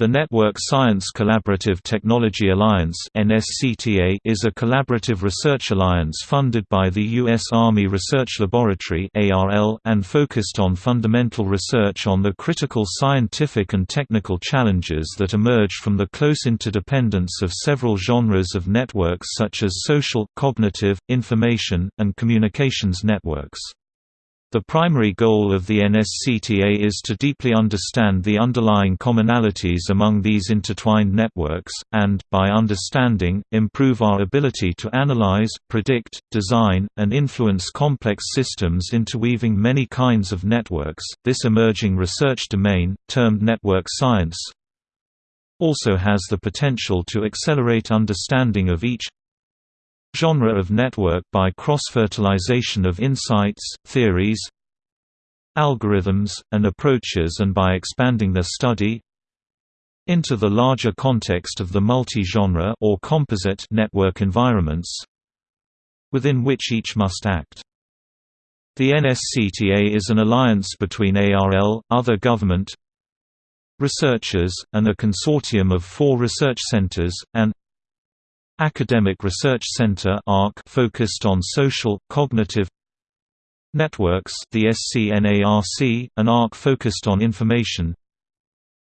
The Network Science Collaborative Technology Alliance is a collaborative research alliance funded by the U.S. Army Research Laboratory and focused on fundamental research on the critical scientific and technical challenges that emerge from the close interdependence of several genres of networks such as social, cognitive, information, and communications networks. The primary goal of the NSCTA is to deeply understand the underlying commonalities among these intertwined networks, and, by understanding, improve our ability to analyze, predict, design, and influence complex systems interweaving many kinds of networks. This emerging research domain, termed network science, also has the potential to accelerate understanding of each genre of network by cross-fertilization of insights, theories, algorithms, and approaches and by expanding their study into the larger context of the multi-genre or composite network environments within which each must act. The NSCTA is an alliance between ARL, other government researchers, and a consortium of four research centers, and Academic Research Center focused on social, cognitive networks the SCNARC, an ARC focused on information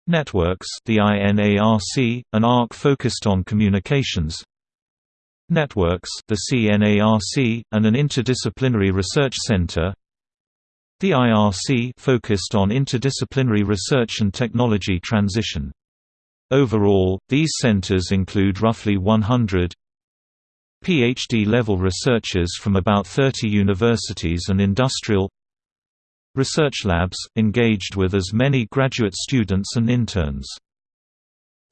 networks the INARC, an ARC focused on communications networks the CNARC, and an interdisciplinary research center. The IRC focused on interdisciplinary research and technology transition Overall, these centers include roughly 100 PhD-level researchers from about 30 universities and industrial research labs, engaged with as many graduate students and interns.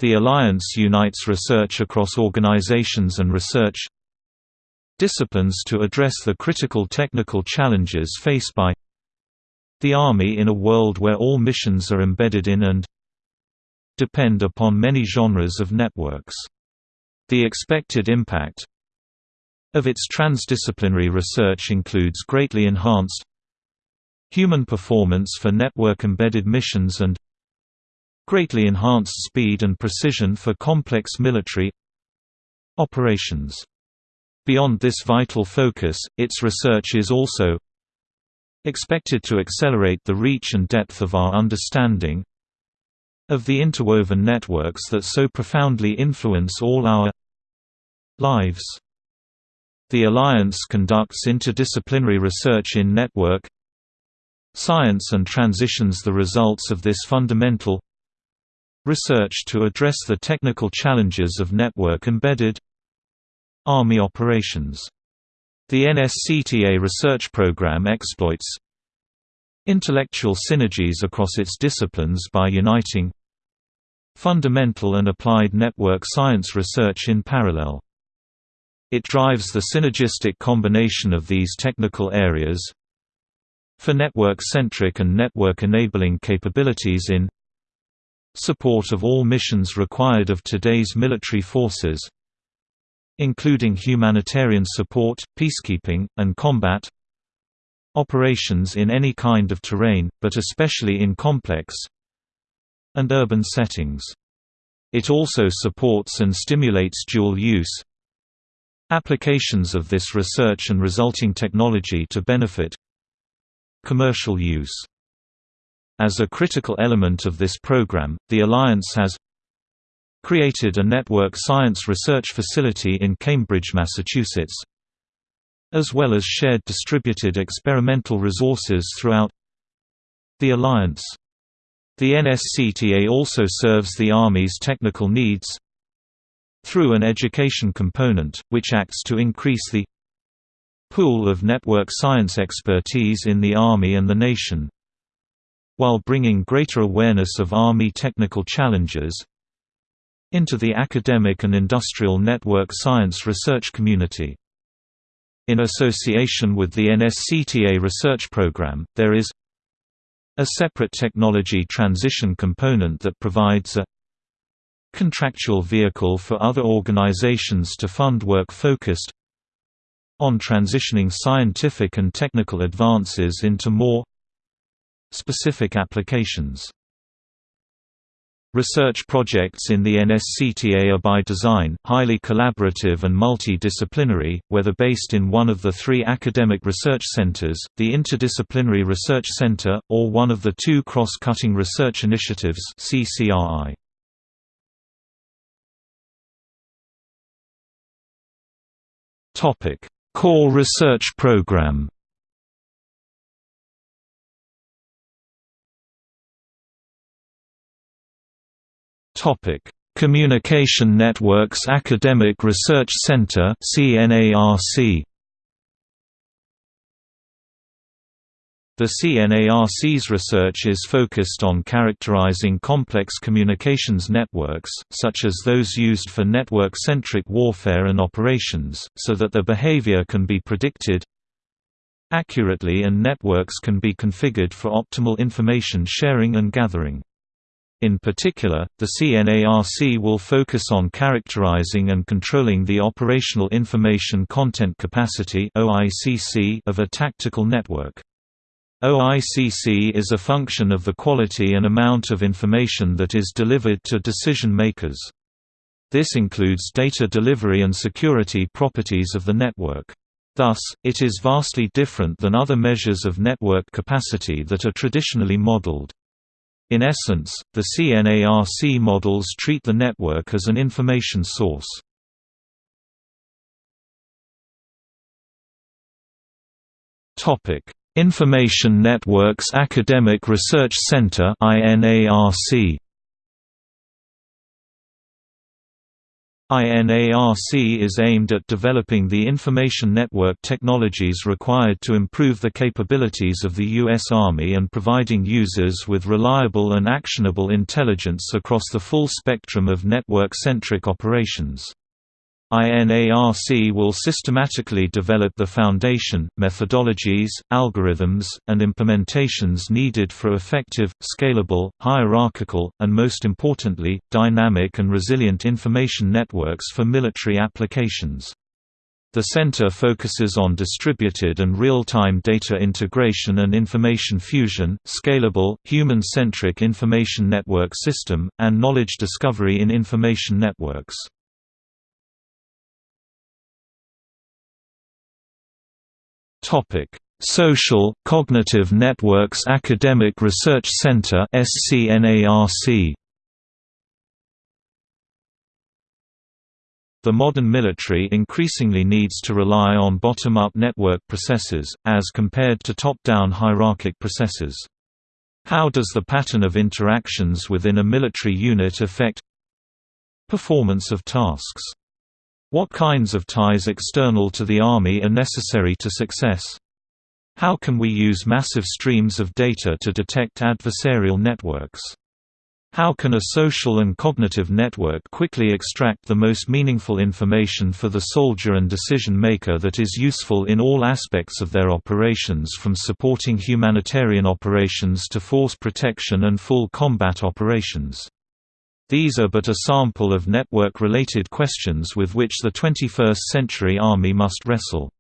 The Alliance unites research across organizations and research disciplines to address the critical technical challenges faced by the Army in a world where all missions are embedded in and depend upon many genres of networks. The expected impact of its transdisciplinary research includes greatly enhanced human performance for network-embedded missions and greatly enhanced speed and precision for complex military operations. Beyond this vital focus, its research is also expected to accelerate the reach and depth of our understanding of the interwoven networks that so profoundly influence all our lives. The Alliance conducts interdisciplinary research in network science and transitions the results of this fundamental research to address the technical challenges of network-embedded Army operations. The NSCTA research program exploits Intellectual synergies across its disciplines by uniting fundamental and applied network science research in parallel. It drives the synergistic combination of these technical areas for network-centric and network-enabling capabilities in support of all missions required of today's military forces including humanitarian support, peacekeeping, and combat operations in any kind of terrain, but especially in complex and urban settings. It also supports and stimulates dual use applications of this research and resulting technology to benefit commercial use. As a critical element of this program, the Alliance has created a network science research facility in Cambridge, Massachusetts, as well as shared distributed experimental resources throughout the Alliance. The NSCTA also serves the Army's technical needs through an education component, which acts to increase the pool of network science expertise in the Army and the nation, while bringing greater awareness of Army technical challenges into the academic and industrial network science research community. In association with the NSCTA research program, there is a separate technology transition component that provides a contractual vehicle for other organizations to fund work focused on transitioning scientific and technical advances into more specific applications. Research projects in the NSCTA are by design, highly collaborative and multidisciplinary, whether based in one of the three academic research centers, the Interdisciplinary Research Center, or one of the two cross-cutting research initiatives CCRI. Core Research Program Topic: Communication Networks Academic Research Center (CNARC). The CNARC's research is focused on characterizing complex communications networks, such as those used for network-centric warfare and operations, so that their behavior can be predicted accurately and networks can be configured for optimal information sharing and gathering. In particular, the CNARC will focus on characterizing and controlling the operational information content capacity of a tactical network. OICC is a function of the quality and amount of information that is delivered to decision makers. This includes data delivery and security properties of the network. Thus, it is vastly different than other measures of network capacity that are traditionally modeled. In essence, the CNARC models treat the network as an information source. Information Networks Academic Research Center INARC INARC is aimed at developing the information network technologies required to improve the capabilities of the U.S. Army and providing users with reliable and actionable intelligence across the full spectrum of network-centric operations. INARC will systematically develop the foundation, methodologies, algorithms, and implementations needed for effective, scalable, hierarchical, and most importantly, dynamic and resilient information networks for military applications. The center focuses on distributed and real-time data integration and information fusion, scalable, human-centric information network system, and knowledge discovery in information networks. Topic: Social Cognitive Networks Academic Research Center (SCNARC). The modern military increasingly needs to rely on bottom-up network processes, as compared to top-down hierarchic processes. How does the pattern of interactions within a military unit affect performance of tasks? What kinds of ties external to the Army are necessary to success? How can we use massive streams of data to detect adversarial networks? How can a social and cognitive network quickly extract the most meaningful information for the soldier and decision maker that is useful in all aspects of their operations from supporting humanitarian operations to force protection and full combat operations? These are but a sample of network-related questions with which the 21st-century Army must wrestle.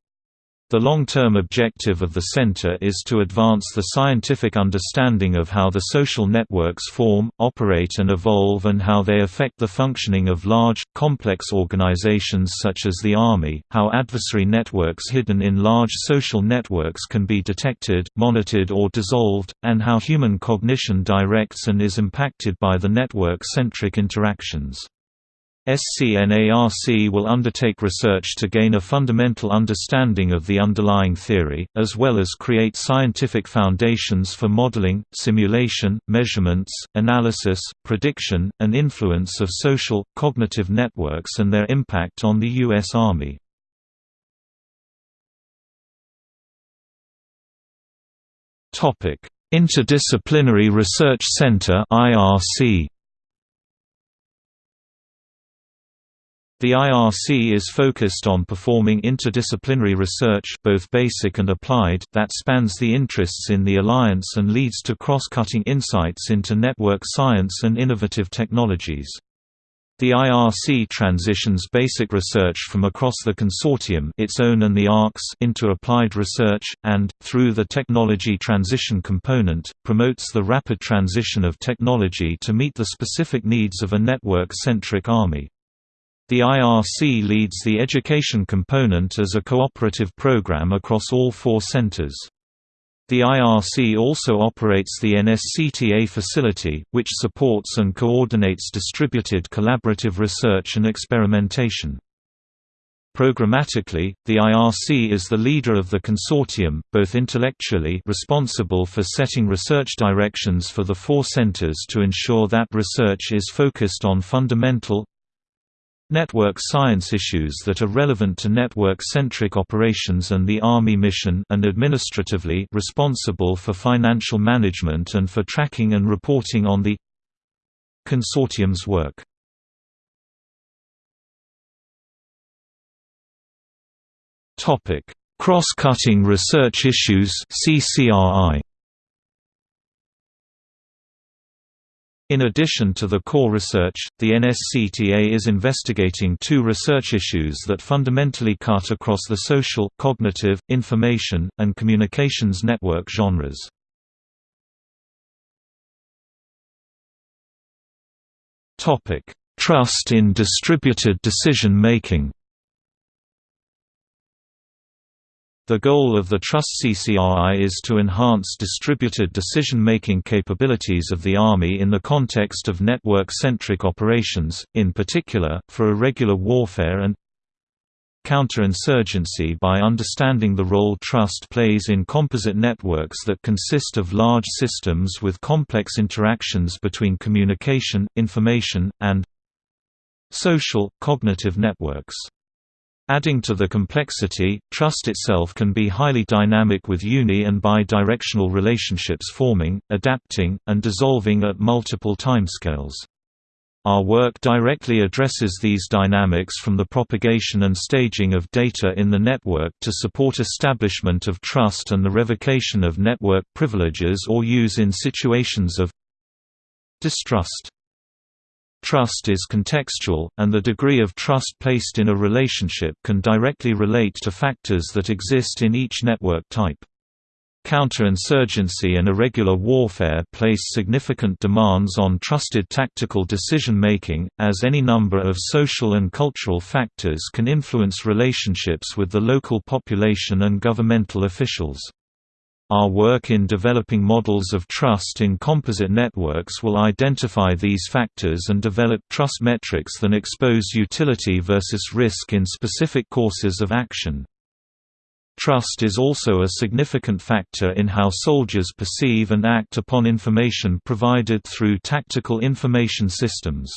The long-term objective of the center is to advance the scientific understanding of how the social networks form, operate and evolve and how they affect the functioning of large, complex organizations such as the Army, how adversary networks hidden in large social networks can be detected, monitored or dissolved, and how human cognition directs and is impacted by the network-centric interactions. SCNARC will undertake research to gain a fundamental understanding of the underlying theory, as well as create scientific foundations for modeling, simulation, measurements, analysis, prediction, and influence of social, cognitive networks and their impact on the U.S. Army. Interdisciplinary Research Center IRC The IRC is focused on performing interdisciplinary research both basic and applied that spans the interests in the alliance and leads to cross-cutting insights into network science and innovative technologies. The IRC transitions basic research from across the consortium its own and the ARCS into applied research, and, through the Technology Transition Component, promotes the rapid transition of technology to meet the specific needs of a network-centric Army. The IRC leads the education component as a cooperative program across all four centers. The IRC also operates the NSCTA facility, which supports and coordinates distributed collaborative research and experimentation. Programmatically, the IRC is the leader of the consortium, both intellectually responsible for setting research directions for the four centers to ensure that research is focused on fundamental, network science issues that are relevant to network-centric operations and the Army mission and administratively responsible for financial management and for tracking and reporting on the consortium's work. Cross-cutting research issues CCRI In addition to the core research, the NSCTA is investigating two research issues that fundamentally cut across the social, cognitive, information, and communications network genres. Trust in distributed decision-making The goal of the Trust CCRI is to enhance distributed decision-making capabilities of the Army in the context of network-centric operations, in particular, for irregular warfare and counterinsurgency by understanding the role trust plays in composite networks that consist of large systems with complex interactions between communication, information, and social, cognitive networks. Adding to the complexity, trust itself can be highly dynamic with uni- and bi-directional relationships forming, adapting, and dissolving at multiple timescales. Our work directly addresses these dynamics from the propagation and staging of data in the network to support establishment of trust and the revocation of network privileges or use in situations of distrust. Trust is contextual, and the degree of trust placed in a relationship can directly relate to factors that exist in each network type. Counterinsurgency and irregular warfare place significant demands on trusted tactical decision-making, as any number of social and cultural factors can influence relationships with the local population and governmental officials. Our work in developing models of trust in composite networks will identify these factors and develop trust metrics that expose utility versus risk in specific courses of action. Trust is also a significant factor in how soldiers perceive and act upon information provided through tactical information systems.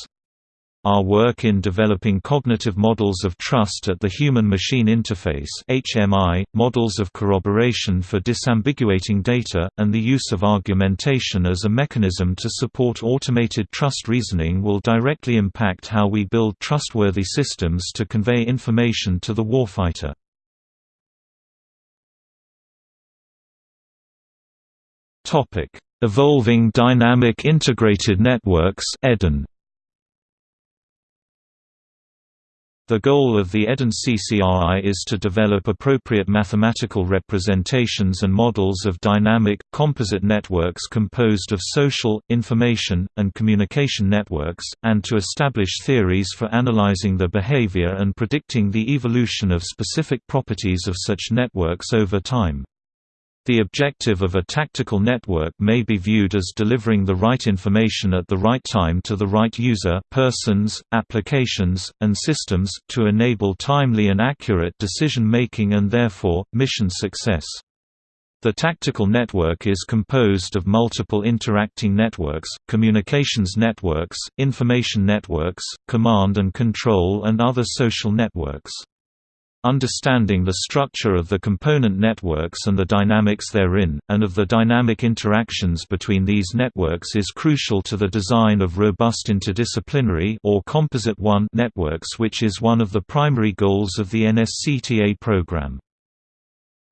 Our work in developing cognitive models of trust at the human-machine interface HMI, models of corroboration for disambiguating data, and the use of argumentation as a mechanism to support automated trust reasoning will directly impact how we build trustworthy systems to convey information to the warfighter. Evolving Dynamic Integrated Networks EDIN The goal of the EDIN-CCRI is to develop appropriate mathematical representations and models of dynamic, composite networks composed of social, information, and communication networks, and to establish theories for analyzing the behavior and predicting the evolution of specific properties of such networks over time. The objective of a tactical network may be viewed as delivering the right information at the right time to the right user persons, applications, and systems, to enable timely and accurate decision-making and therefore, mission success. The tactical network is composed of multiple interacting networks, communications networks, information networks, command and control and other social networks. Understanding the structure of the component networks and the dynamics therein, and of the dynamic interactions between these networks is crucial to the design of robust interdisciplinary or Composite 1 networks which is one of the primary goals of the NSCTA program.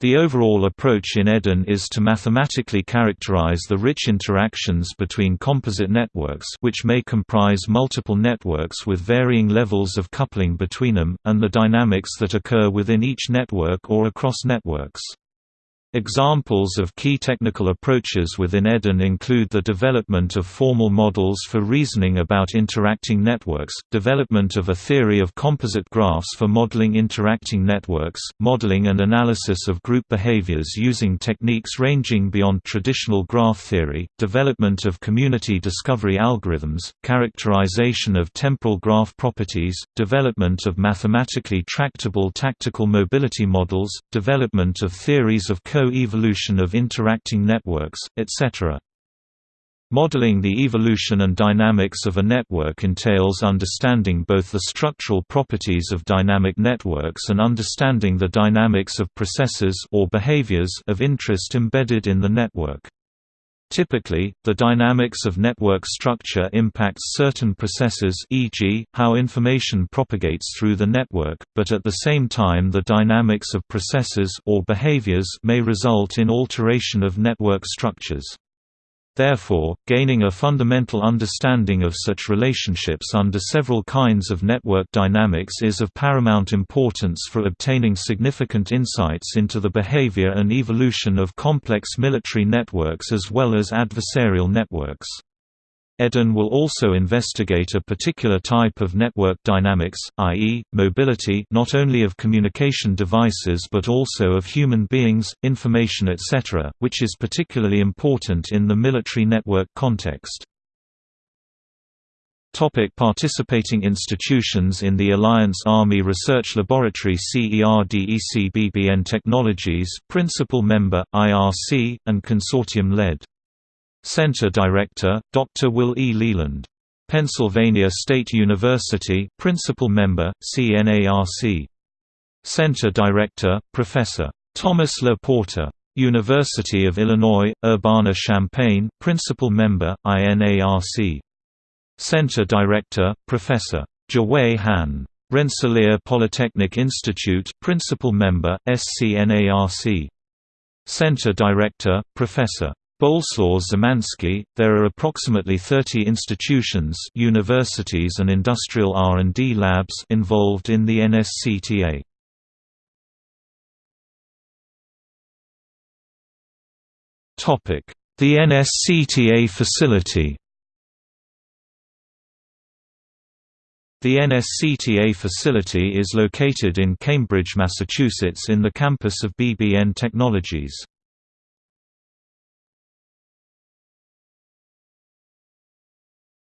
The overall approach in EDIN is to mathematically characterize the rich interactions between composite networks which may comprise multiple networks with varying levels of coupling between them, and the dynamics that occur within each network or across networks. Examples of key technical approaches within EDIN include the development of formal models for reasoning about interacting networks, development of a theory of composite graphs for modeling interacting networks, modeling and analysis of group behaviors using techniques ranging beyond traditional graph theory, development of community discovery algorithms, characterization of temporal graph properties, development of mathematically tractable tactical mobility models, development of theories of co-evolution of interacting networks, etc. Modeling the evolution and dynamics of a network entails understanding both the structural properties of dynamic networks and understanding the dynamics of processes or behaviors of interest embedded in the network. Typically, the dynamics of network structure impacts certain processes e.g., how information propagates through the network, but at the same time the dynamics of processes or behaviors may result in alteration of network structures. Therefore, gaining a fundamental understanding of such relationships under several kinds of network dynamics is of paramount importance for obtaining significant insights into the behavior and evolution of complex military networks as well as adversarial networks. EDIN will also investigate a particular type of network dynamics, i.e., mobility not only of communication devices but also of human beings, information etc., which is particularly important in the military network context. Topic participating institutions In the Alliance Army Research Laboratory CERDECBBN Technologies Principal Member, IRC, and Consortium-led Center Director, Dr. Will E. Leland. Pennsylvania State University Principal Member, CNARC. Center Director, Professor. Thomas La Porta. University of Illinois, Urbana-Champaign Principal Member, INARC. Center Director, Professor. Jiawei Han. Rensselaer Polytechnic Institute Principal Member, SCNARC. Center Director, Professor. Boleslaw Szymanski, there are approximately 30 institutions universities and industrial R&D labs involved in the NSCTA. The NSCTA facility The NSCTA facility is located in Cambridge, Massachusetts in the campus of BBN Technologies.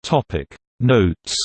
Topic Notes